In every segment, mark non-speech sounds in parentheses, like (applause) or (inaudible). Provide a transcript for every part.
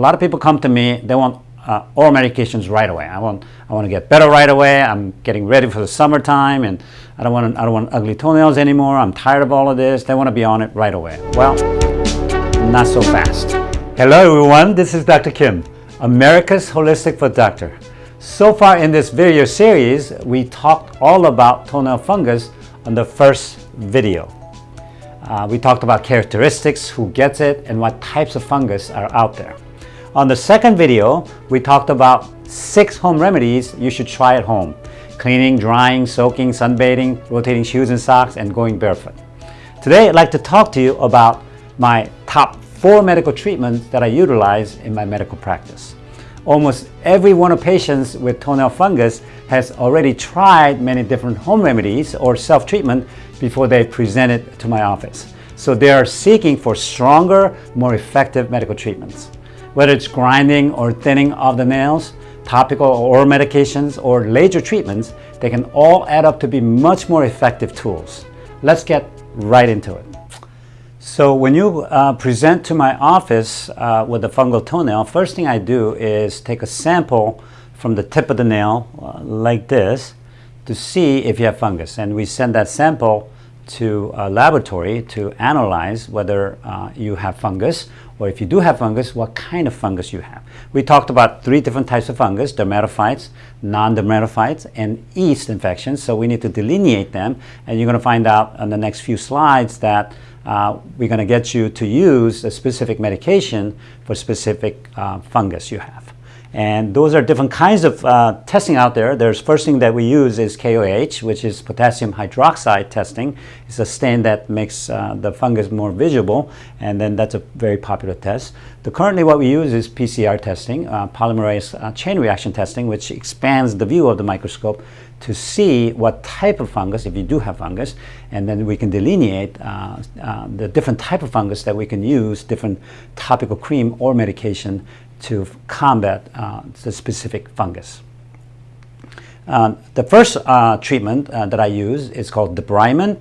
lot of people come to me, they want uh, oral medications right away. I want, I want to get better right away. I'm getting ready for the summertime and I don't, want, I don't want ugly toenails anymore. I'm tired of all of this. They want to be on it right away. Well, not so fast. Hello everyone, this is Dr. Kim, America's Holistic Foot Doctor. So far in this video series, we talked all about toenail fungus on the first video. Uh, we talked about characteristics, who gets it, and what types of fungus are out there. On the second video, we talked about six home remedies you should try at home. Cleaning, drying, soaking, sunbathing, rotating shoes and socks, and going barefoot. Today, I'd like to talk to you about my top four medical treatments that I utilize in my medical practice. Almost every one of patients with toenail fungus has already tried many different home remedies or self-treatment before they present it to my office. So they are seeking for stronger, more effective medical treatments. Whether it's grinding or thinning of the nails, topical or oral medications, or laser treatments, they can all add up to be much more effective tools. Let's get right into it. So when you uh, present to my office uh, with a fungal toenail, first thing I do is take a sample from the tip of the nail uh, like this to see if you have fungus. And we send that sample to a laboratory to analyze whether uh, you have fungus or if you do have fungus, what kind of fungus you have. We talked about three different types of fungus, dermatophytes, non-dermatophytes, and yeast infections. So we need to delineate them. And you're going to find out on the next few slides that uh, we're going to get you to use a specific medication for specific uh, fungus you have. And those are different kinds of uh, testing out there. There's first thing that we use is KOH, which is potassium hydroxide testing. It's a stain that makes uh, the fungus more visible, and then that's a very popular test. The currently what we use is PCR testing, uh, polymerase uh, chain reaction testing, which expands the view of the microscope to see what type of fungus, if you do have fungus, and then we can delineate uh, uh, the different type of fungus that we can use, different topical cream or medication to combat uh, the specific fungus. Uh, the first uh, treatment uh, that I use is called debridement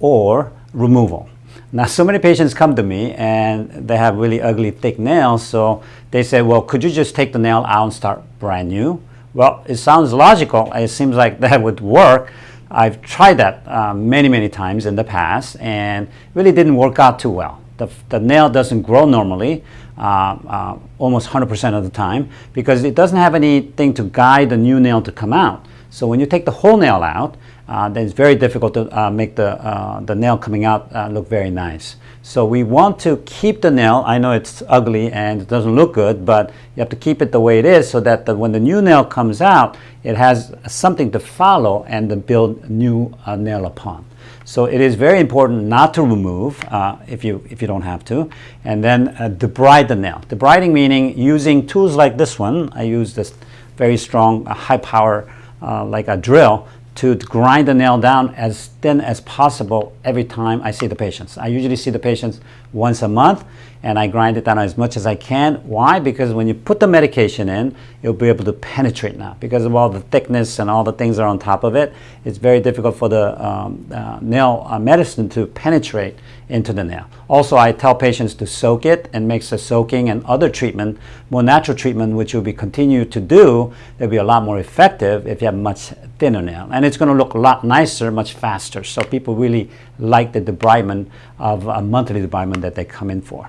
or removal. Now, so many patients come to me and they have really ugly, thick nails, so they say, well, could you just take the nail out and start brand new? Well, it sounds logical. It seems like (laughs) that would work. I've tried that uh, many, many times in the past and really didn't work out too well. The, the nail doesn't grow normally. Uh, uh, almost 100% of the time because it doesn't have anything to guide the new nail to come out. So when you take the whole nail out, uh, then it's very difficult to uh, make the, uh, the nail coming out uh, look very nice. So we want to keep the nail. I know it's ugly and it doesn't look good, but you have to keep it the way it is so that the, when the new nail comes out, it has something to follow and to build new nail upon. So it is very important not to remove uh, if, you, if you don't have to. And then uh, debride the nail. Debriding meaning using tools like this one. I use this very strong, uh, high power, uh, like a drill, to grind the nail down as thin as possible every time I see the patients. I usually see the patients once a month and I grind it down as much as I can. Why? Because when you put the medication in, you'll be able to penetrate now. Because of all the thickness and all the things that are on top of it, it's very difficult for the um, uh, nail uh, medicine to penetrate into the nail. Also, I tell patients to soak it and makes the soaking and other treatment, more natural treatment, which you'll be continue to do, they'll be a lot more effective if you have much thinner nail. And it's going to look a lot nicer, much faster. So people really like the debridement of a monthly debridement that they come in for.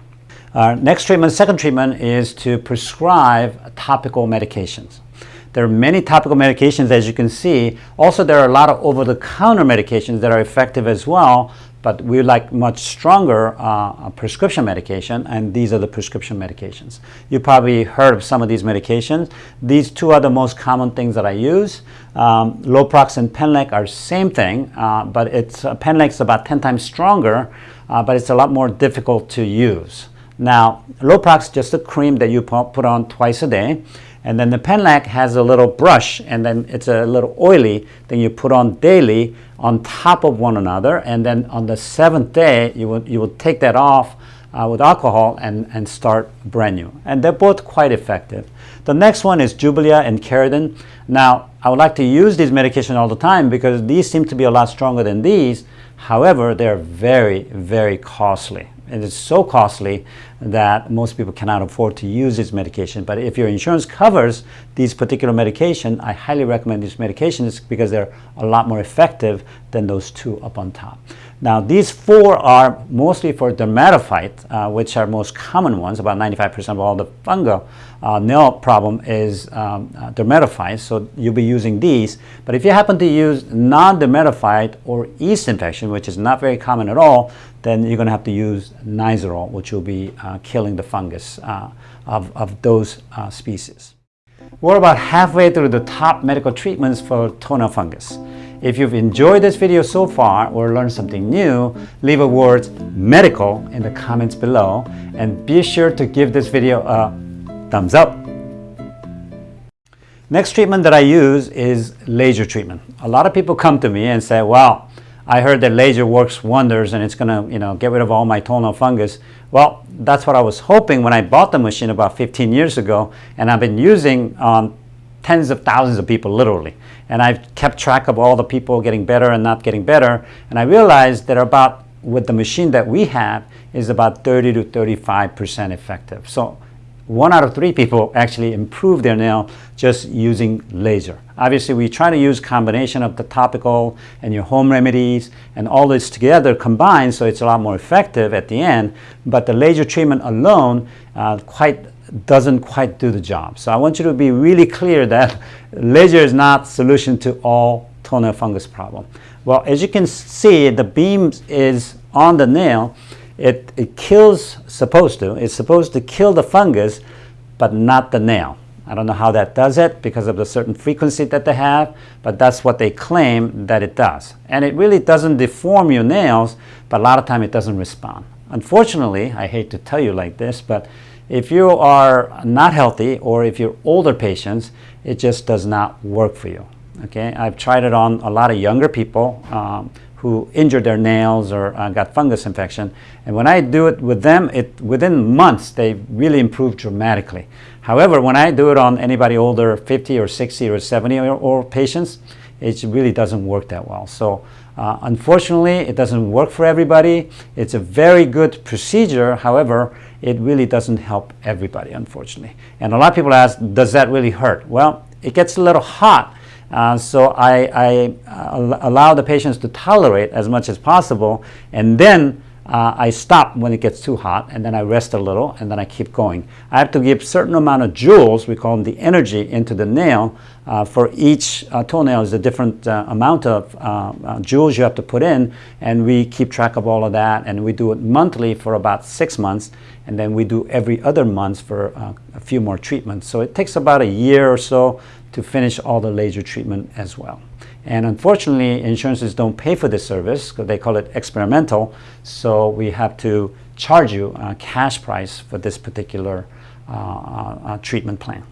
Uh, next treatment, second treatment is to prescribe topical medications. There are many topical medications as you can see. Also, there are a lot of over-the-counter medications that are effective as well, but we like much stronger uh, prescription medication, and these are the prescription medications. You probably heard of some of these medications. These two are the most common things that I use. Um, Loprox and Penlac are same thing, uh, but it's uh, Penlac's about 10 times stronger, uh, but it's a lot more difficult to use. Now, Loprox is just a cream that you put on twice a day. And then the Penlac has a little brush and then it's a little oily Then you put on daily on top of one another. And then on the seventh day, you will, you will take that off uh, with alcohol and, and start brand new. And they're both quite effective. The next one is Jublia and Kerydin. Now, I would like to use these medications all the time because these seem to be a lot stronger than these. However, they're very, very costly. It is so costly that most people cannot afford to use this medication. But if your insurance covers these particular medication, I highly recommend these medications because they're a lot more effective than those two up on top. Now, these four are mostly for dermatophyte, uh, which are most common ones. About 95% of all the fungal uh, nail problem is um, uh, dermatophyte, so you'll be using these. But if you happen to use non-dermatophyte or yeast infection, which is not very common at all, then you're going to have to use Nizoral, which will be uh, killing the fungus uh, of, of those uh, species. We're about halfway through the top medical treatments for toenail fungus. If you've enjoyed this video so far or learned something new, leave a word medical in the comments below and be sure to give this video a thumbs up. Next treatment that I use is laser treatment. A lot of people come to me and say, well, I heard that laser works wonders and it's gonna you know, get rid of all my toenail fungus. Well, that's what I was hoping when I bought the machine about 15 years ago and I've been using on tens of thousands of people literally. And I've kept track of all the people getting better and not getting better. And I realized that about, with the machine that we have, is about 30 to 35% effective. So one out of three people actually improve their nail just using laser. Obviously, we try to use combination of the topical and your home remedies and all this together combined so it's a lot more effective at the end. But the laser treatment alone uh, quite doesn't quite do the job. So I want you to be really clear that (laughs) laser is not solution to all toenail fungus problem. Well, as you can see, the beam is on the nail. It, it kills, supposed to, it's supposed to kill the fungus, but not the nail. I don't know how that does it because of the certain frequency that they have, but that's what they claim that it does. And it really doesn't deform your nails, but a lot of time it doesn't respond. Unfortunately, I hate to tell you like this, but if you are not healthy or if you're older patients, it just does not work for you. Okay, I've tried it on a lot of younger people um, who injured their nails or uh, got fungus infection. And when I do it with them, it within months they really improve dramatically. However, when I do it on anybody older, 50 or 60 or 70 or, or patients, it really doesn't work that well. So uh, unfortunately, it doesn't work for everybody. It's a very good procedure. However, it really doesn't help everybody, unfortunately. And a lot of people ask, does that really hurt? Well, it gets a little hot. Uh, so I, I uh, allow the patients to tolerate as much as possible. And then uh, I stop when it gets too hot and then I rest a little and then I keep going. I have to give certain amount of joules, we call them the energy, into the nail. Uh, for each uh, toenail is a different uh, amount of uh, uh, joules you have to put in and we keep track of all of that and we do it monthly for about six months and then we do every other month for a few more treatments. So it takes about a year or so to finish all the laser treatment as well. And unfortunately, insurances don't pay for this service because they call it experimental. So we have to charge you a cash price for this particular uh, uh, uh, treatment plan.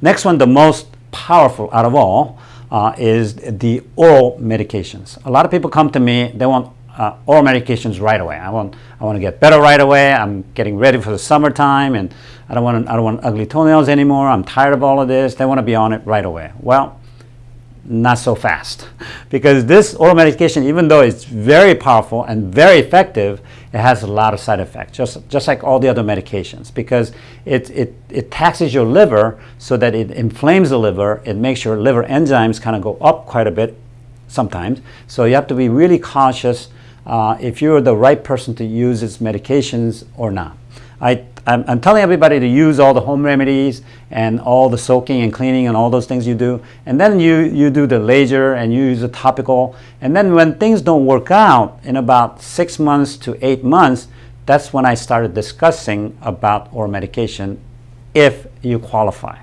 Next one, the most powerful out of all, uh, is the oral medications. A lot of people come to me, they want uh, oral medications right away. I want, I want to get better right away. I'm getting ready for the summertime and I don't, want, I don't want ugly toenails anymore. I'm tired of all of this. They want to be on it right away. Well, not so fast. Because this oral medication even though it's very powerful and very effective it has a lot of side effects just just like all the other medications. Because it it, it taxes your liver so that it inflames the liver. It makes your liver enzymes kind of go up quite a bit sometimes. So you have to be really cautious uh, if you're the right person to use its medications or not I I'm, I'm, telling everybody to use all the home remedies and all the soaking and cleaning and all those things you do. And then you, you do the laser and you use the topical. And then when things don't work out in about six months to eight months, that's when I started discussing about oral medication if you qualify.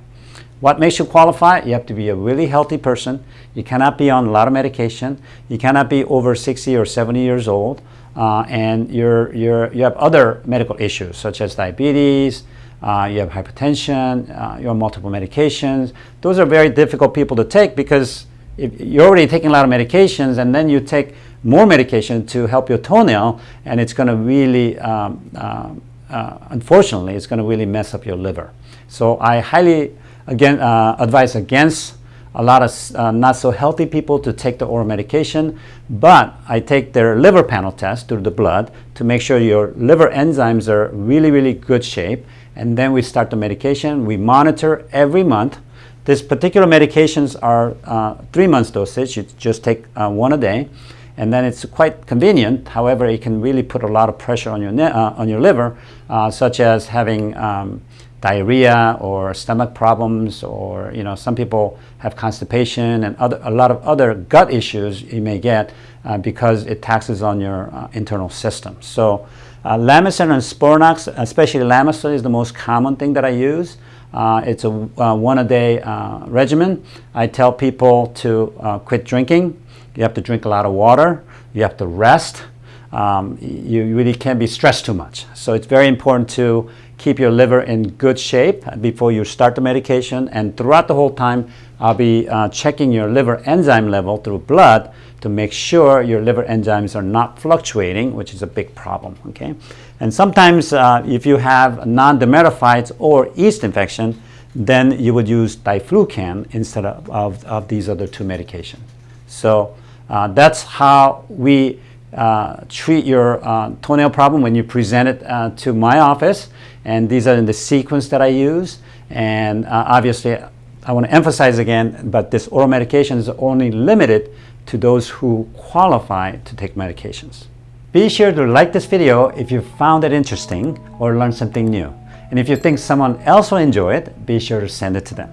What makes you qualify? You have to be a really healthy person. You cannot be on a lot of medication. You cannot be over 60 or 70 years old uh, and you're, you're, you have other medical issues such as diabetes, uh, you have hypertension, uh, you have multiple medications. Those are very difficult people to take because you're already taking a lot of medications and then you take more medication to help your toenail and it's going to really, um, uh, uh, unfortunately, it's going to really mess up your liver. So I highly again, uh, advise against a lot of uh, not so healthy people to take the oral medication, but I take their liver panel test through the blood to make sure your liver enzymes are really, really good shape. And then we start the medication. We monitor every month. These particular medications are uh, three months dosage. You just take uh, one a day. And then it's quite convenient. However, it can really put a lot of pressure on your, uh, on your liver, uh, such as having um, diarrhea or stomach problems or you know some people have constipation and other, a lot of other gut issues you may get uh, because it taxes on your uh, internal system. So uh, Lamisil and Sporanox, especially Lamisil is the most common thing that I use. Uh, it's a uh, one a day uh, regimen. I tell people to uh, quit drinking. You have to drink a lot of water. You have to rest. Um, you really can't be stressed too much. So it's very important to keep your liver in good shape before you start the medication. And throughout the whole time, I'll be uh, checking your liver enzyme level through blood to make sure your liver enzymes are not fluctuating, which is a big problem, okay? And sometimes uh, if you have non-dermatophytes or yeast infection, then you would use diflucan instead of, of, of these other two medications. So uh, that's how we uh, treat your uh, toenail problem when you present it uh, to my office. And these are in the sequence that I use. And uh, obviously, I want to emphasize again, but this oral medication is only limited to those who qualify to take medications. Be sure to like this video if you found it interesting or learned something new. And if you think someone else will enjoy it, be sure to send it to them.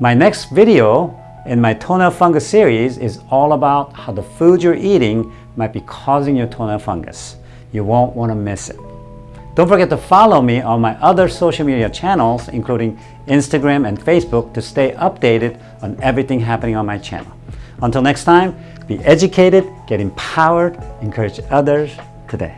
My next video in my toenail fungus series is all about how the food you're eating might be causing your toenail fungus. You won't want to miss it. Don't forget to follow me on my other social media channels, including Instagram and Facebook, to stay updated on everything happening on my channel. Until next time, be educated, get empowered, encourage others today.